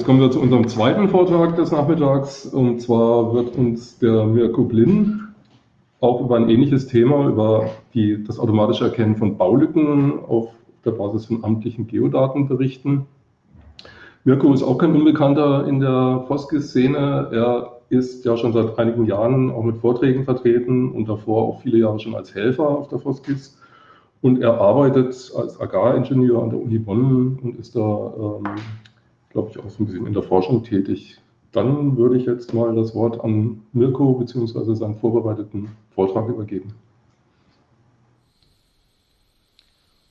jetzt kommen wir zu unserem zweiten Vortrag des Nachmittags. Und zwar wird uns der Mirko Blin auch über ein ähnliches Thema, über die, das automatische Erkennen von Baulücken auf der Basis von amtlichen Geodaten berichten. Mirko ist auch kein Unbekannter in der Foskis-Szene. Er ist ja schon seit einigen Jahren auch mit Vorträgen vertreten und davor auch viele Jahre schon als Helfer auf der Foskis. Und er arbeitet als Agraringenieur an der Uni Bonn und ist da, ähm, glaube ich, auch so ein bisschen in der Forschung tätig. Dann würde ich jetzt mal das Wort an Mirko bzw. seinen vorbereiteten Vortrag übergeben.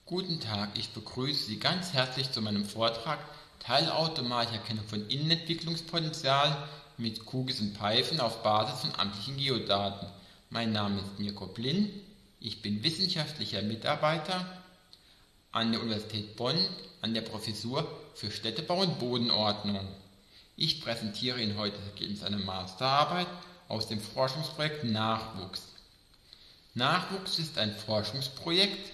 Guten Tag, ich begrüße Sie ganz herzlich zu meinem Vortrag Teilautomatische Erkennung von Innenentwicklungspotenzial mit Kugis und Pfeifen auf Basis von amtlichen Geodaten. Mein Name ist Mirko Blin, ich bin wissenschaftlicher Mitarbeiter an der Universität Bonn an der Professur für Städtebau und Bodenordnung. Ich präsentiere Ihnen heute das Ergebnis einer Masterarbeit aus dem Forschungsprojekt Nachwuchs. Nachwuchs ist ein Forschungsprojekt,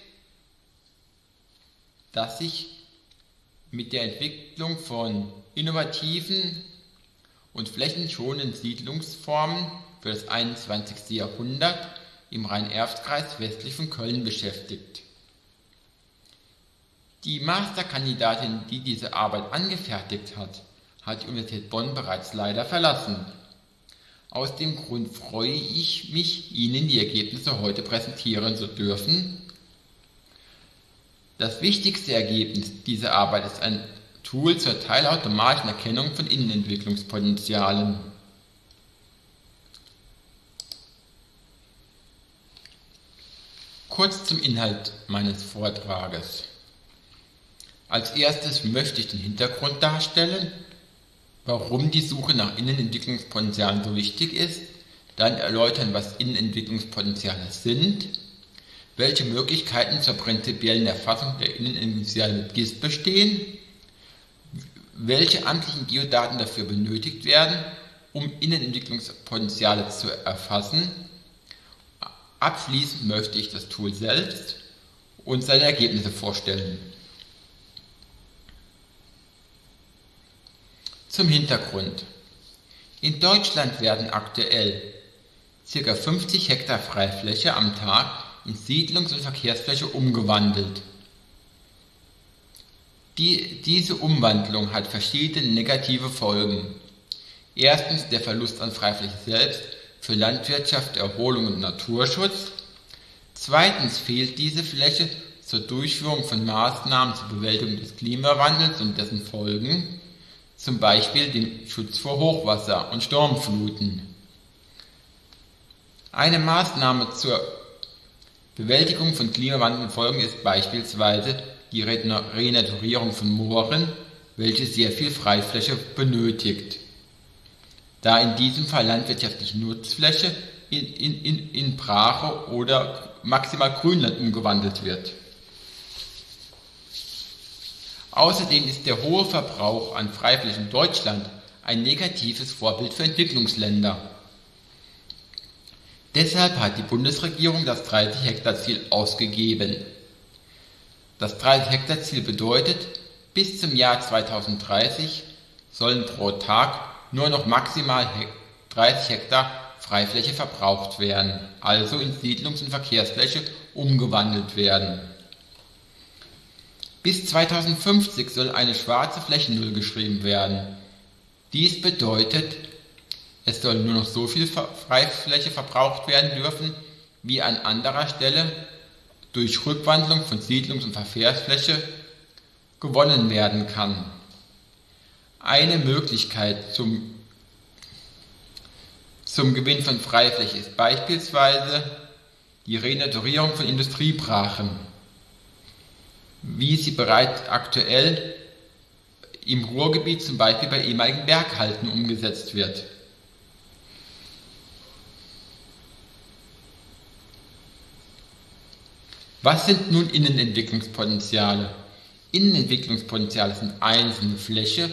das sich mit der Entwicklung von innovativen und flächenschonenden Siedlungsformen für das 21. Jahrhundert im Rhein-Erft-Kreis westlich von Köln beschäftigt. Die Masterkandidatin, die diese Arbeit angefertigt hat, hat die Universität Bonn bereits leider verlassen. Aus dem Grund freue ich mich, Ihnen die Ergebnisse heute präsentieren zu dürfen. Das wichtigste Ergebnis dieser Arbeit ist ein Tool zur teilautomatischen Erkennung von Innenentwicklungspotenzialen. Kurz zum Inhalt meines Vortrages. Als erstes möchte ich den Hintergrund darstellen, warum die Suche nach Innenentwicklungspotenzialen so wichtig ist, dann erläutern, was Innenentwicklungspotenziale sind, welche Möglichkeiten zur prinzipiellen Erfassung der Innenentwicklungspotenziale mit GIS bestehen, welche amtlichen Geodaten dafür benötigt werden, um Innenentwicklungspotenziale zu erfassen. Abschließend möchte ich das Tool selbst und seine Ergebnisse vorstellen. Zum Hintergrund. In Deutschland werden aktuell ca. 50 Hektar Freifläche am Tag in Siedlungs- und Verkehrsfläche umgewandelt. Die, diese Umwandlung hat verschiedene negative Folgen. Erstens der Verlust an Freifläche selbst für Landwirtschaft, Erholung und Naturschutz. Zweitens fehlt diese Fläche zur Durchführung von Maßnahmen zur Bewältigung des Klimawandels und dessen Folgen zum Beispiel den Schutz vor Hochwasser und Sturmfluten. Eine Maßnahme zur Bewältigung von Klimawandelfolgen ist beispielsweise die Renaturierung von Mooren, welche sehr viel Freifläche benötigt, da in diesem Fall landwirtschaftliche Nutzfläche in, in, in, in Brache oder maximal Grünland umgewandelt wird. Außerdem ist der hohe Verbrauch an Freiflächen in Deutschland ein negatives Vorbild für Entwicklungsländer. Deshalb hat die Bundesregierung das 30 Hektar Ziel ausgegeben. Das 30 Hektar Ziel bedeutet, bis zum Jahr 2030 sollen pro Tag nur noch maximal 30 Hektar Freifläche verbraucht werden, also in Siedlungs- und Verkehrsfläche umgewandelt werden. Bis 2050 soll eine schwarze Flächennull geschrieben werden. Dies bedeutet, es soll nur noch so viel Freifläche verbraucht werden dürfen, wie an anderer Stelle durch Rückwandlung von Siedlungs- und Verkehrsfläche gewonnen werden kann. Eine Möglichkeit zum, zum Gewinn von Freifläche ist beispielsweise die Renaturierung von Industriebrachen wie sie bereits aktuell im Ruhrgebiet zum Beispiel bei ehemaligen Berghalten umgesetzt wird. Was sind nun Innenentwicklungspotenziale? Innenentwicklungspotenziale sind einzelne Fläche,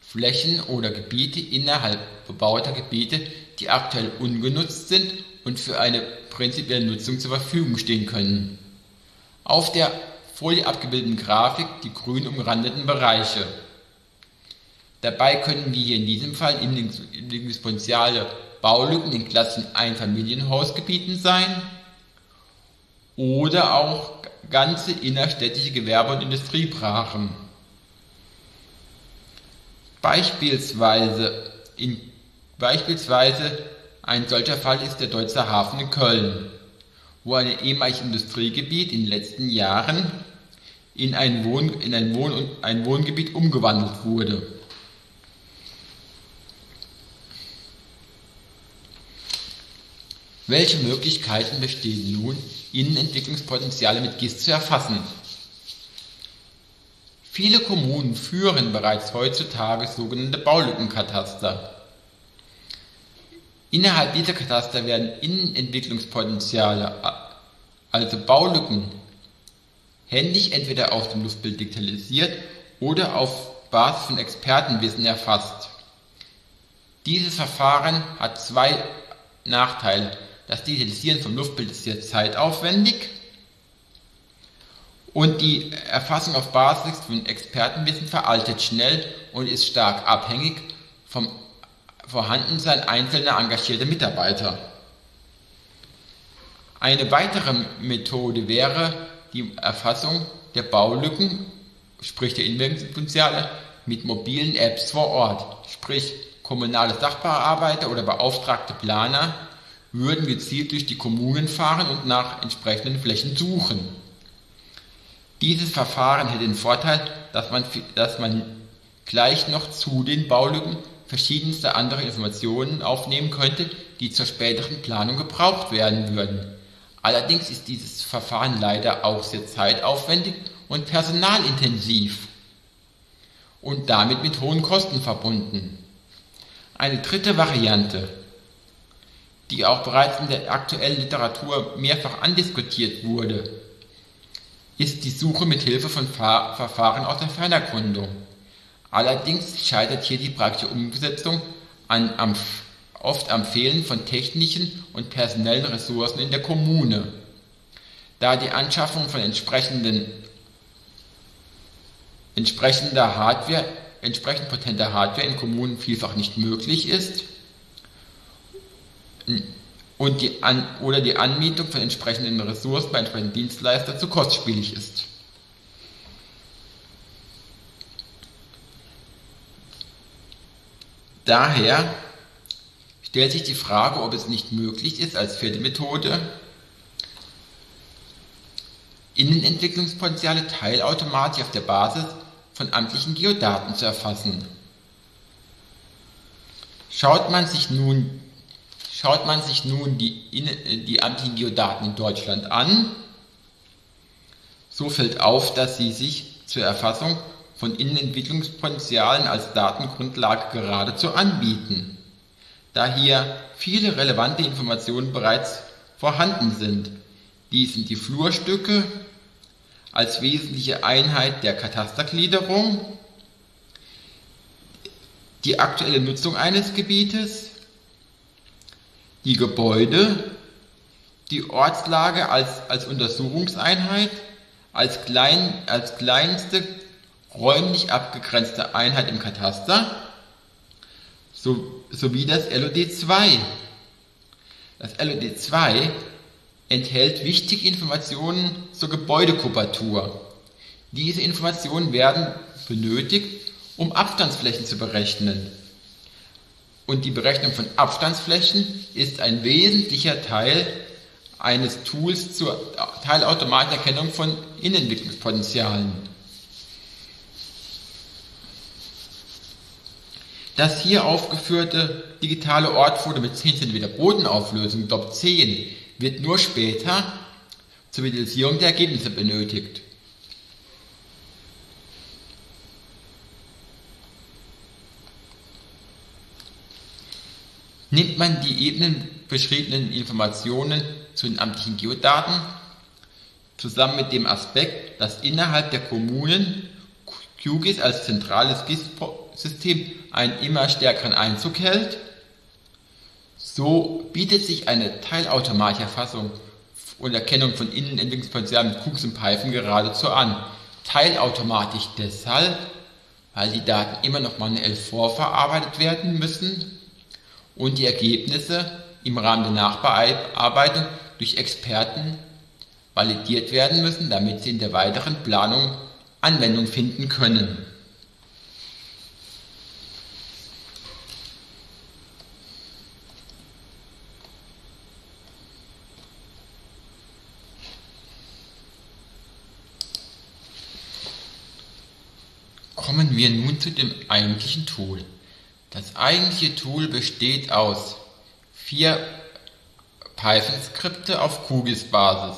Flächen oder Gebiete innerhalb bebauter Gebiete, die aktuell ungenutzt sind und für eine prinzipielle Nutzung zur Verfügung stehen können. Auf der Folie abgebildeten Grafik die grün umrandeten Bereiche. Dabei können wir hier in diesem Fall Entwicklungspotenziale Baulücken in Klassen Einfamilienhausgebieten sein oder auch ganze innerstädtische Gewerbe- und Industriebrachen. Beispielsweise, in, beispielsweise ein solcher Fall ist der Deutzer Hafen in Köln, wo ein ehemaliges Industriegebiet in den letzten Jahren in ein, Wohn, in ein, Wohn, ein Wohngebiet umgewandelt wurde. Welche Möglichkeiten bestehen nun, Innenentwicklungspotenziale mit GIS zu erfassen? Viele Kommunen führen bereits heutzutage sogenannte Baulückenkataster. Innerhalb dieser Kataster werden Innenentwicklungspotenziale, also Baulücken, händisch entweder aus dem Luftbild digitalisiert oder auf Basis von Expertenwissen erfasst. Dieses Verfahren hat zwei Nachteile. Das Digitalisieren vom Luftbild ist sehr zeitaufwendig und die Erfassung auf Basis von Expertenwissen veraltet schnell und ist stark abhängig vom Vorhandensein einzelner engagierter Mitarbeiter. Eine weitere Methode wäre die Erfassung der Baulücken, sprich der Innenwirkungspotenziale, mit mobilen Apps vor Ort, sprich kommunale Sachbearbeiter oder beauftragte Planer würden gezielt durch die Kommunen fahren und nach entsprechenden Flächen suchen. Dieses Verfahren hätte den Vorteil, dass man, dass man gleich noch zu den Baulücken verschiedenste andere Informationen aufnehmen könnte, die zur späteren Planung gebraucht werden würden. Allerdings ist dieses Verfahren leider auch sehr zeitaufwendig und personalintensiv und damit mit hohen Kosten verbunden. Eine dritte Variante die auch bereits in der aktuellen Literatur mehrfach andiskutiert wurde, ist die Suche mit Hilfe von Fahr Verfahren aus der Fernerkundung. Allerdings scheitert hier die praktische Umsetzung an, am, oft am Fehlen von technischen und personellen Ressourcen in der Kommune, da die Anschaffung von entsprechender Hardware, entsprechend potenter Hardware in Kommunen vielfach nicht möglich ist und die An oder die Anmietung von entsprechenden Ressourcen bei entsprechenden Dienstleistern zu kostspielig ist. Daher stellt sich die Frage, ob es nicht möglich ist, als vierte Methode Innenentwicklungspotenziale teilautomatisch auf der Basis von amtlichen Geodaten zu erfassen. Schaut man sich nun Schaut man sich nun die, die Antigeodaten in Deutschland an, so fällt auf, dass sie sich zur Erfassung von Innenentwicklungspotenzialen als Datengrundlage geradezu anbieten, da hier viele relevante Informationen bereits vorhanden sind. Dies sind die Flurstücke als wesentliche Einheit der Katastergliederung, die aktuelle Nutzung eines Gebietes, die Gebäude, die Ortslage als, als Untersuchungseinheit, als, klein, als kleinste räumlich abgegrenzte Einheit im Kataster so, sowie das LOD2. Das LOD2 enthält wichtige Informationen zur Gebäudekubatur. Diese Informationen werden benötigt, um Abstandsflächen zu berechnen und die Berechnung von Abstandsflächen ist ein wesentlicher Teil eines Tools zur Teilautomaterkennung von Innenentwicklungspotenzialen. Das hier aufgeführte digitale Ortfoto mit 10 cm Bodenauflösung DOP 10 wird nur später zur Visualisierung der Ergebnisse benötigt. Nimmt man die eben beschriebenen Informationen zu den amtlichen Geodaten zusammen mit dem Aspekt, dass innerhalb der Kommunen QGIS als zentrales GIS-System einen immer stärkeren Einzug hält, so bietet sich eine teilautomatische Erfassung und Erkennung von Innenentwicklungspotenzialen mit QGIS und Python geradezu an. Teilautomatisch deshalb, weil die Daten immer noch manuell vorverarbeitet werden müssen und die Ergebnisse im Rahmen der Nachbearbeitung durch Experten validiert werden müssen, damit sie in der weiteren Planung Anwendung finden können. Kommen wir nun zu dem eigentlichen Tool. Das eigentliche Tool besteht aus vier Python-Skripte auf QGIS-Basis.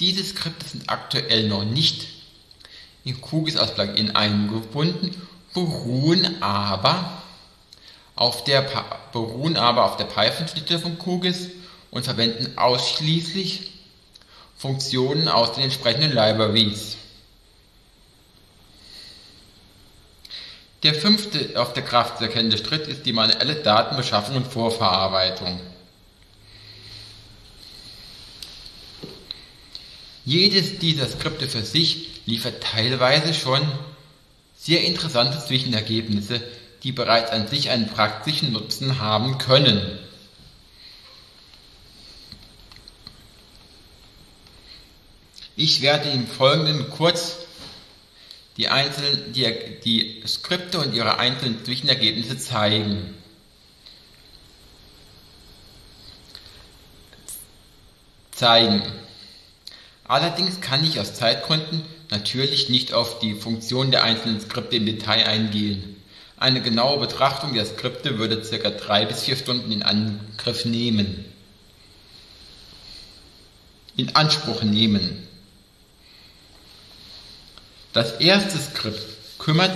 Diese Skripte sind aktuell noch nicht in QGIS als Plugin eingebunden, beruhen aber auf der, beruhen aber auf der Python-Schnittstelle von QGIS und verwenden ausschließlich Funktionen aus den entsprechenden Libraries. Der fünfte auf der Kraft erkennende Schritt ist die manuelle Datenbeschaffung und Vorverarbeitung. Jedes dieser Skripte für sich liefert teilweise schon sehr interessante Zwischenergebnisse, die bereits an sich einen praktischen Nutzen haben können. Ich werde im Folgenden kurz die, einzelnen, die, die Skripte und ihre einzelnen Zwischenergebnisse zeigen. Zeigen. Allerdings kann ich aus Zeitgründen natürlich nicht auf die Funktion der einzelnen Skripte im Detail eingehen. Eine genaue Betrachtung der Skripte würde ca. 3 bis 4 Stunden in Angriff nehmen. In Anspruch nehmen. Das erste Skript kümmert,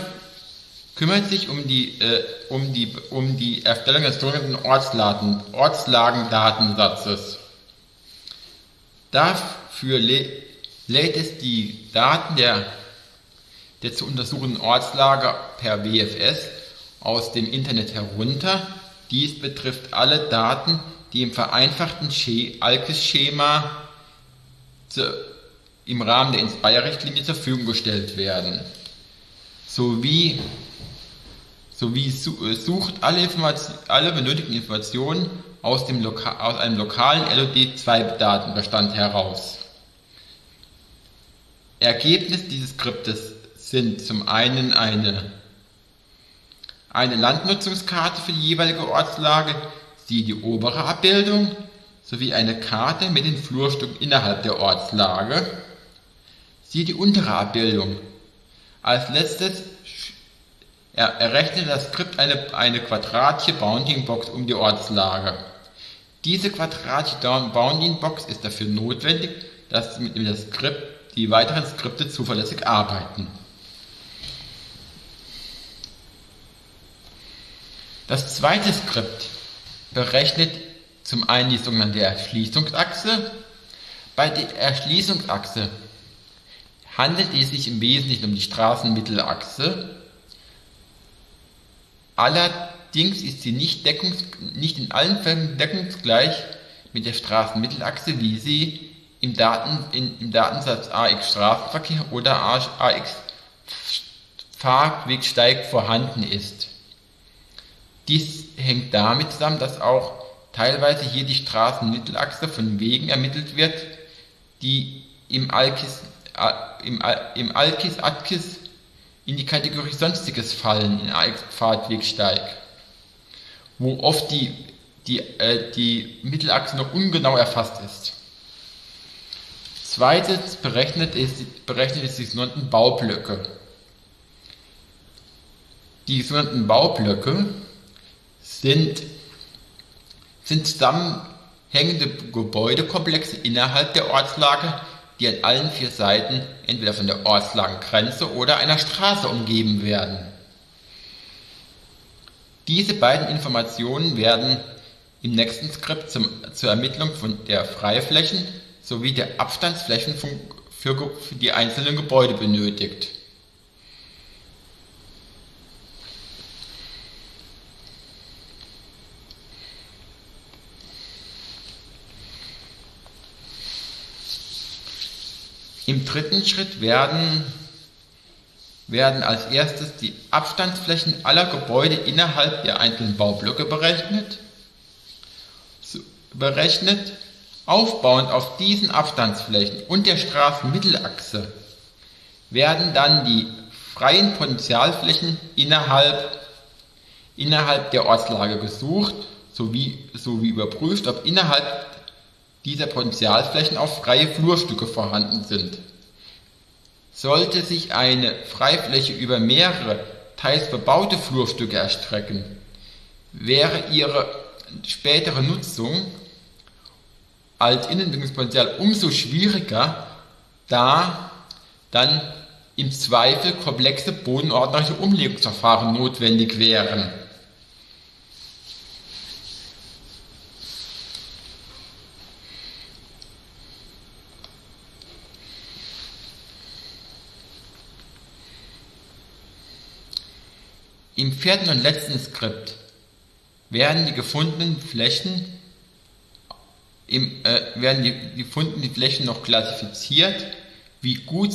kümmert sich um die, äh, um, die, um die Erstellung des sogenannten Ortslagen, Ortslagendatensatzes. Dafür lä lädt es die Daten der, der zu untersuchenden Ortslage per WFS aus dem Internet herunter. Dies betrifft alle Daten, die im vereinfachten ALKIS-Schema im Rahmen der Inspire-Richtlinie zur Verfügung gestellt werden. Sowie, sowie äh, sucht alle, alle benötigten Informationen aus, dem aus einem lokalen LOD2-Datenbestand heraus. Ergebnis dieses Skriptes sind zum einen eine, eine Landnutzungskarte für die jeweilige Ortslage, siehe die obere Abbildung, sowie eine Karte mit den Flurstücken innerhalb der Ortslage, Siehe die untere Abbildung. Als letztes errechnet das Skript eine, eine quadratische Bounding Box um die Ortslage. Diese quadratische Bounding Box ist dafür notwendig, dass mit dem Skript die weiteren Skripte zuverlässig arbeiten. Das zweite Skript berechnet zum einen die sogenannte Erschließungsachse. Bei der Erschließungsachse handelt es sich im Wesentlichen um die Straßenmittelachse. Allerdings ist sie nicht, nicht in allen Fällen deckungsgleich mit der Straßenmittelachse, wie sie im, Daten, in, im Datensatz AX Straßenverkehr oder AX Fahrwegsteig vorhanden ist. Dies hängt damit zusammen, dass auch teilweise hier die Straßenmittelachse von Wegen ermittelt wird, die im ALKIS im, im Alkis Atkis in die Kategorie Sonstiges fallen in Fahrtwegsteig, wo oft die, die, äh, die Mittelachse noch ungenau erfasst ist. Zweitens berechnet es, berechnet es die sogenannten Baublöcke. Die sogenannten Baublöcke sind, sind zusammenhängende Gebäudekomplexe innerhalb der Ortslage, die an allen vier Seiten entweder von der Ortslagengrenze oder einer Straße umgeben werden. Diese beiden Informationen werden im nächsten Skript zum, zur Ermittlung von der Freiflächen sowie der Abstandsflächen für, für die einzelnen Gebäude benötigt. Im dritten Schritt werden, werden als erstes die Abstandsflächen aller Gebäude innerhalb der einzelnen Baublöcke berechnet. berechnet. Aufbauend auf diesen Abstandsflächen und der Straßenmittelachse werden dann die freien Potentialflächen innerhalb, innerhalb der Ortslage gesucht sowie, sowie überprüft, ob innerhalb dieser Potentialflächen auch freie Flurstücke vorhanden sind. Sollte sich eine Freifläche über mehrere, teils bebaute Flurstücke erstrecken, wäre ihre spätere Nutzung als Innenentwicklungspotenzial umso schwieriger, da dann im Zweifel komplexe bodenordnerische Umlegungsverfahren notwendig wären. Im vierten und letzten Skript werden die gefundenen Flächen im, äh, werden die gefundenen Flächen noch klassifiziert, wie gut,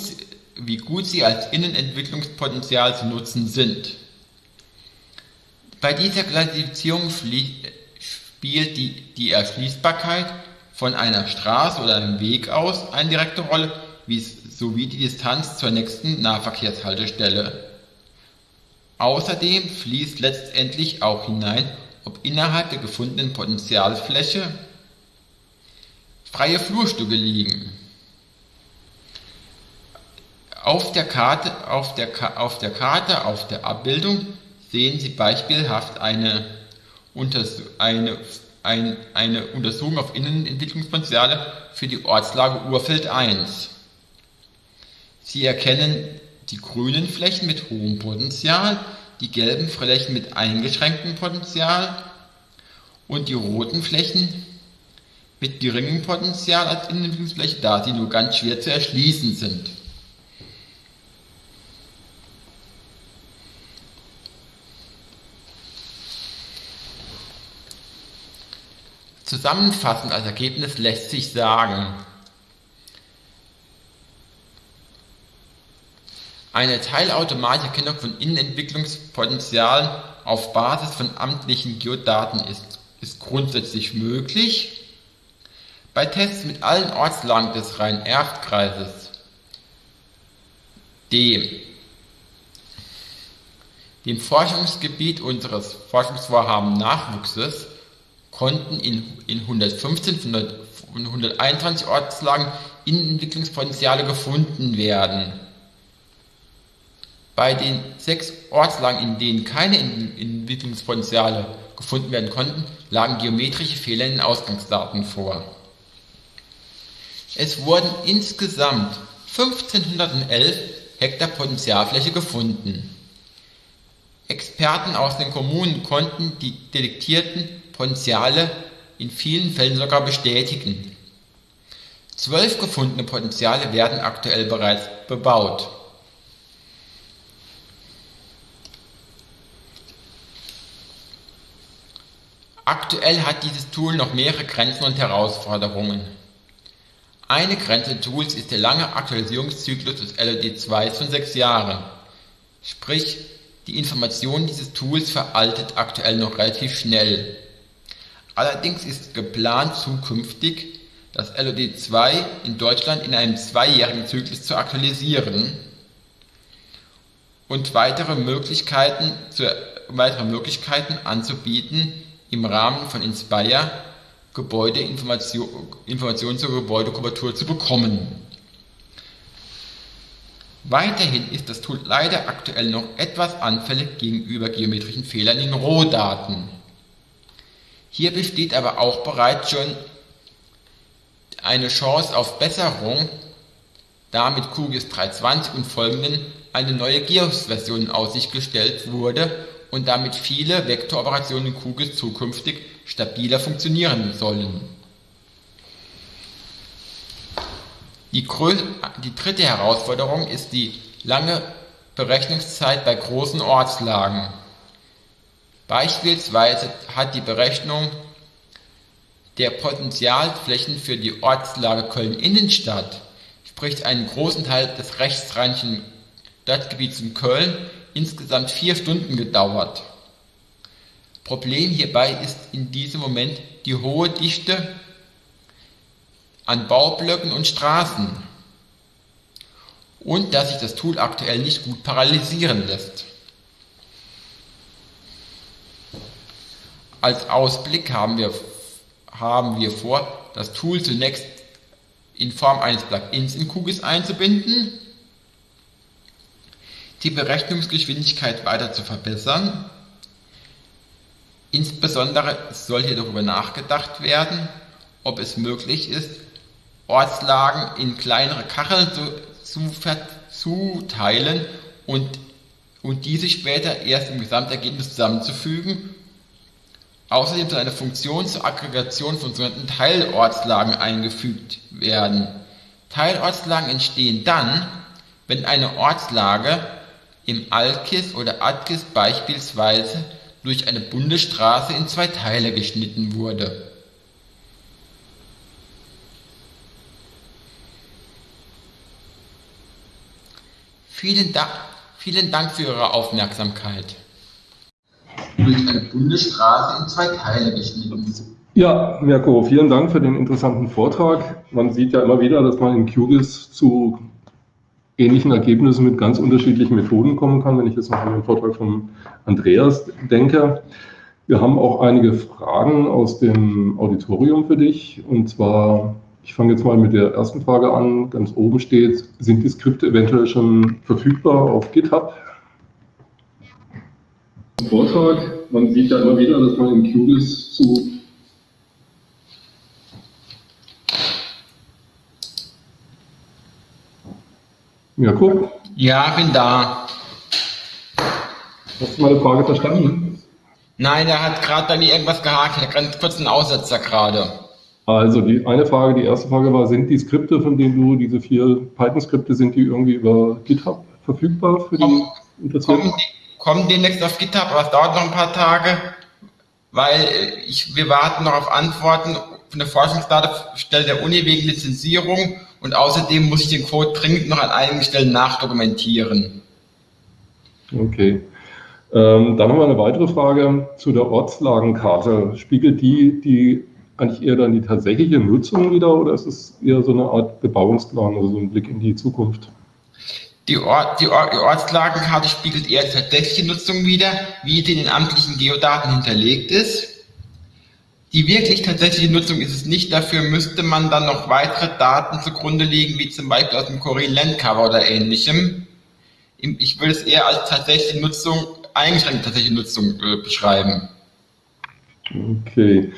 wie gut sie als Innenentwicklungspotenzial zu nutzen sind. Bei dieser Klassifizierung spielt die, die Erschließbarkeit von einer Straße oder einem Weg aus eine direkte Rolle, sowie die Distanz zur nächsten Nahverkehrshaltestelle. Außerdem fließt letztendlich auch hinein, ob innerhalb der gefundenen Potentialfläche freie Flurstücke liegen. Auf der Karte, auf der, auf der, Karte, auf der Abbildung sehen Sie beispielhaft eine, eine, eine, eine Untersuchung auf Innenentwicklungspotenziale für die Ortslage Urfeld 1. Sie erkennen die grünen Flächen mit hohem Potential, die gelben Flächen mit eingeschränktem Potenzial und die roten Flächen mit geringem Potenzial als Innenentwicklungsfläche, da sie nur ganz schwer zu erschließen sind. Zusammenfassend als Ergebnis lässt sich sagen, Eine teilautomatische Erkennung von Innenentwicklungspotenzialen auf Basis von amtlichen Geodaten ist, ist grundsätzlich möglich. Bei Tests mit allen Ortslagen des Rhein-Erft-Kreises, dem, dem Forschungsgebiet unseres Forschungsvorhaben Nachwuchses, konnten in, in 115 von 121 Ortslagen Innenentwicklungspotenziale gefunden werden. Bei den sechs Ortslagen, in denen keine Entwicklungspotenziale gefunden werden konnten, lagen geometrische Fehler in den Ausgangsdaten vor. Es wurden insgesamt 1511 Hektar Potenzialfläche gefunden. Experten aus den Kommunen konnten die detektierten Potenziale in vielen Fällen sogar bestätigen. Zwölf gefundene Potenziale werden aktuell bereits bebaut. Aktuell hat dieses Tool noch mehrere Grenzen und Herausforderungen. Eine Grenze des Tools ist der lange Aktualisierungszyklus des LOD2 von sechs Jahren. Sprich, die Information dieses Tools veraltet aktuell noch relativ schnell. Allerdings ist geplant zukünftig, das LOD2 in Deutschland in einem zweijährigen Zyklus zu aktualisieren und weitere Möglichkeiten, zu, weitere Möglichkeiten anzubieten, im Rahmen von Inspire Gebäudeinformationen zur Gebäudekubatur zu bekommen. Weiterhin ist das Tool leider aktuell noch etwas anfällig gegenüber geometrischen Fehlern in Rohdaten. Hier besteht aber auch bereits schon eine Chance auf Besserung, da mit QGIS 320 und folgenden eine neue GEOS-Version in Aussicht gestellt wurde und damit viele Vektoroperationen in QGIS zukünftig stabiler funktionieren sollen. Die, die dritte Herausforderung ist die lange Berechnungszeit bei großen Ortslagen. Beispielsweise hat die Berechnung der Potentialflächen für die Ortslage Köln-Innenstadt, sprich einen großen Teil des rechtsrheinischen Stadtgebiets in Köln insgesamt vier Stunden gedauert. Problem hierbei ist in diesem Moment die hohe Dichte an Baublöcken und Straßen und dass sich das Tool aktuell nicht gut paralysieren lässt. Als Ausblick haben wir, haben wir vor, das Tool zunächst in Form eines Plugins in QGIS einzubinden, die Berechnungsgeschwindigkeit weiter zu verbessern. Insbesondere soll hier darüber nachgedacht werden, ob es möglich ist, Ortslagen in kleinere Kacheln zu, zu zuteilen und, und diese später erst im Gesamtergebnis zusammenzufügen. Außerdem soll eine Funktion zur Aggregation von sogenannten Teilortslagen eingefügt werden. Teilortslagen entstehen dann, wenn eine Ortslage im ALKIS oder ADKIS beispielsweise durch eine Bundesstraße in zwei Teile geschnitten wurde. Vielen Dank, vielen Dank für Ihre Aufmerksamkeit. Durch eine Bundesstraße in zwei Teile geschnitten. Ja, Mirko, vielen Dank für den interessanten Vortrag. Man sieht ja immer wieder, dass man in QGIS zu ähnlichen Ergebnissen mit ganz unterschiedlichen Methoden kommen kann, wenn ich jetzt noch an den Vortrag von Andreas denke. Wir haben auch einige Fragen aus dem Auditorium für dich. Und zwar, ich fange jetzt mal mit der ersten Frage an. Ganz oben steht, sind die Skripte eventuell schon verfügbar auf GitHub? Vortrag, man sieht ja immer wieder, dass man in QGIS zu Jakob? Ja, bin da. Hast du meine Frage verstanden? Nein, er hat gerade bei mir irgendwas gehakt. Er hat ganz kurz einen Aussetzer gerade. Also die eine Frage, die erste Frage war, sind die Skripte, von denen du, diese vier Python-Skripte, sind die irgendwie über GitHub verfügbar für die Interessierten? Kommen, kommen demnächst auf GitHub, aber es dauert noch ein paar Tage, weil ich, wir warten noch auf Antworten von der Forschungsdatastelle der Uni wegen Lizenzierung und außerdem muss ich den Code dringend noch an einigen Stellen nachdokumentieren. Okay. Ähm, dann haben wir eine weitere Frage zu der Ortslagenkarte. Spiegelt die, die eigentlich eher dann die tatsächliche Nutzung wieder oder ist es eher so eine Art Bebauungsplan, also so ein Blick in die Zukunft? Die, Ort, die, Ort, die Ortslagenkarte spiegelt eher die tatsächliche Nutzung wieder, wie die in den amtlichen Geodaten hinterlegt ist. Die wirklich tatsächliche Nutzung ist es nicht. Dafür müsste man dann noch weitere Daten zugrunde legen, wie zum Beispiel aus dem Korean Landcover oder ähnlichem. Ich würde es eher als tatsächliche Nutzung, eingeschränkte tatsächliche Nutzung äh, beschreiben. Okay.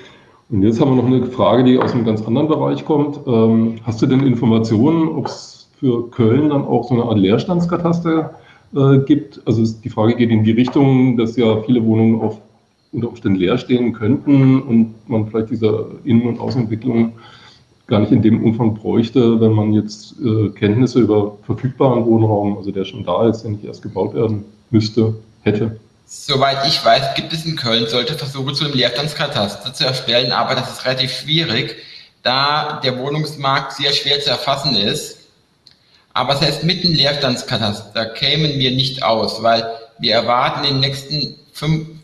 Und jetzt haben wir noch eine Frage, die aus einem ganz anderen Bereich kommt. Ähm, hast du denn Informationen, ob es für Köln dann auch so eine Art Leerstandskataster äh, gibt? Also die Frage geht in die Richtung, dass ja viele Wohnungen auf unter Umständen leer stehen könnten und man vielleicht diese Innen- und Außenentwicklung gar nicht in dem Umfang bräuchte, wenn man jetzt äh, Kenntnisse über verfügbaren Wohnraum, also der schon da ist, der nicht erst gebaut werden müsste, hätte. Soweit ich weiß, gibt es in Köln solche Versuche zu einem Leerstandskataster zu erstellen, aber das ist relativ schwierig, da der Wohnungsmarkt sehr schwer zu erfassen ist. Aber selbst mit dem Leerstandskataster kämen wir nicht aus, weil wir erwarten in den nächsten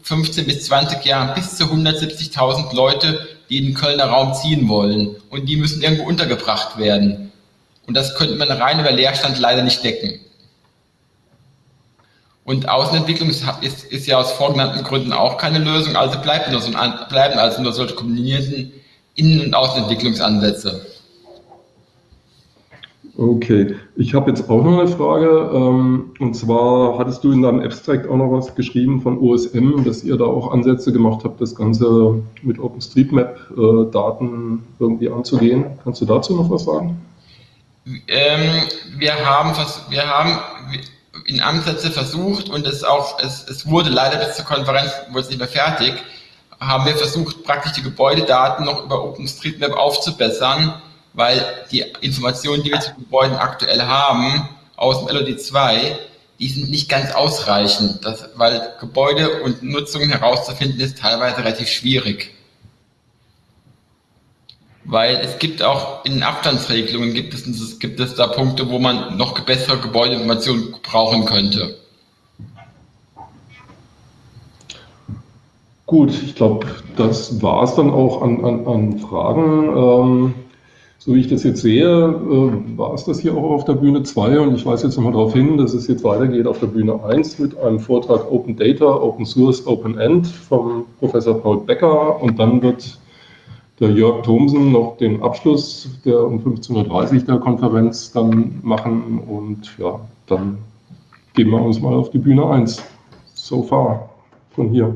15 bis 20 Jahren bis zu 170.000 Leute, die in den Kölner Raum ziehen wollen. Und die müssen irgendwo untergebracht werden. Und das könnte man rein über Leerstand leider nicht decken. Und Außenentwicklung ist, ist, ist ja aus vorgenannten Gründen auch keine Lösung, also bleibt nur so bleiben also nur solche kombinierten Innen- und Außenentwicklungsansätze. Okay, ich habe jetzt auch noch eine Frage. Ähm, und zwar hattest du in deinem Abstract auch noch was geschrieben von OSM, dass ihr da auch Ansätze gemacht habt, das Ganze mit OpenStreetMap-Daten irgendwie anzugehen. Kannst du dazu noch was sagen? Ähm, wir, haben, wir haben in Ansätze versucht und es, auch, es, es wurde leider bis zur Konferenz wurde es nicht mehr fertig, haben wir versucht, praktisch die Gebäudedaten noch über OpenStreetMap aufzubessern weil die Informationen, die wir zu Gebäuden aktuell haben, aus dem LOD2, die sind nicht ganz ausreichend, das, weil Gebäude und Nutzung herauszufinden ist teilweise relativ schwierig. Weil es gibt auch in Abstandsregelungen gibt es, gibt es da Punkte, wo man noch bessere Gebäudeinformationen brauchen könnte. Gut, ich glaube, das war es dann auch an, an, an Fragen. Ähm, so wie ich das jetzt sehe, äh, war es das hier auch auf der Bühne 2 und ich weise jetzt nochmal darauf hin, dass es jetzt weitergeht auf der Bühne 1 mit einem Vortrag Open Data, Open Source, Open End vom Professor Paul Becker und dann wird der Jörg Thomsen noch den Abschluss der um 15.30 Uhr der Konferenz dann machen und ja, dann gehen wir uns mal auf die Bühne 1. So far von hier.